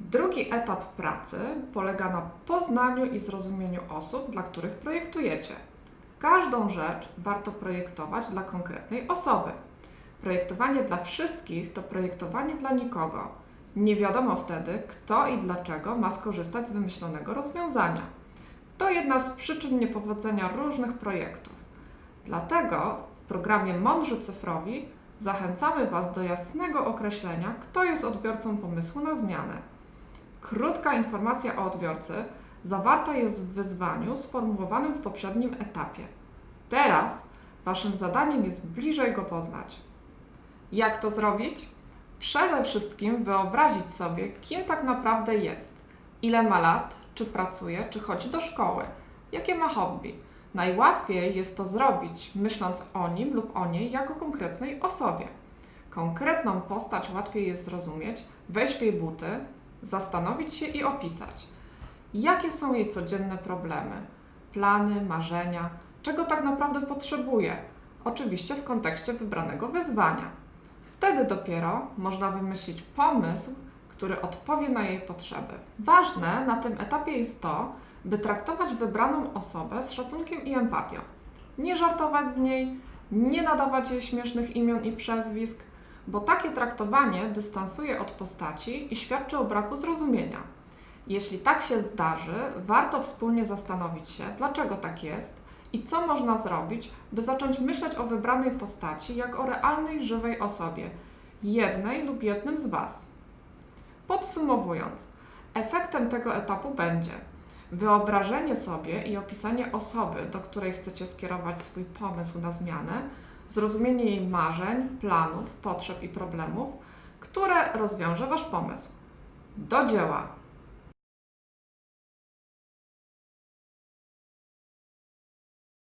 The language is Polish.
Drugi etap pracy polega na poznaniu i zrozumieniu osób, dla których projektujecie. Każdą rzecz warto projektować dla konkretnej osoby. Projektowanie dla wszystkich to projektowanie dla nikogo. Nie wiadomo wtedy, kto i dlaczego ma skorzystać z wymyślonego rozwiązania. To jedna z przyczyn niepowodzenia różnych projektów. Dlatego w programie Mądrzy Cyfrowi zachęcamy Was do jasnego określenia, kto jest odbiorcą pomysłu na zmianę. Krótka informacja o odbiorcy zawarta jest w wyzwaniu sformułowanym w poprzednim etapie. Teraz Waszym zadaniem jest bliżej go poznać. Jak to zrobić? Przede wszystkim wyobrazić sobie, kim tak naprawdę jest, ile ma lat, czy pracuje, czy chodzi do szkoły, jakie ma hobby. Najłatwiej jest to zrobić, myśląc o nim lub o niej jako konkretnej osobie. Konkretną postać łatwiej jest zrozumieć, wejść w jej buty, zastanowić się i opisać. Jakie są jej codzienne problemy, plany, marzenia, czego tak naprawdę potrzebuje, oczywiście w kontekście wybranego wyzwania. Wtedy dopiero można wymyślić pomysł, który odpowie na jej potrzeby. Ważne na tym etapie jest to, by traktować wybraną osobę z szacunkiem i empatią. Nie żartować z niej, nie nadawać jej śmiesznych imion i przezwisk, bo takie traktowanie dystansuje od postaci i świadczy o braku zrozumienia. Jeśli tak się zdarzy, warto wspólnie zastanowić się, dlaczego tak jest i co można zrobić, by zacząć myśleć o wybranej postaci jak o realnej, żywej osobie, jednej lub jednym z Was. Podsumowując, efektem tego etapu będzie wyobrażenie sobie i opisanie osoby, do której chcecie skierować swój pomysł na zmianę, zrozumienie jej marzeń, planów, potrzeb i problemów, które rozwiąże Wasz pomysł. Do dzieła!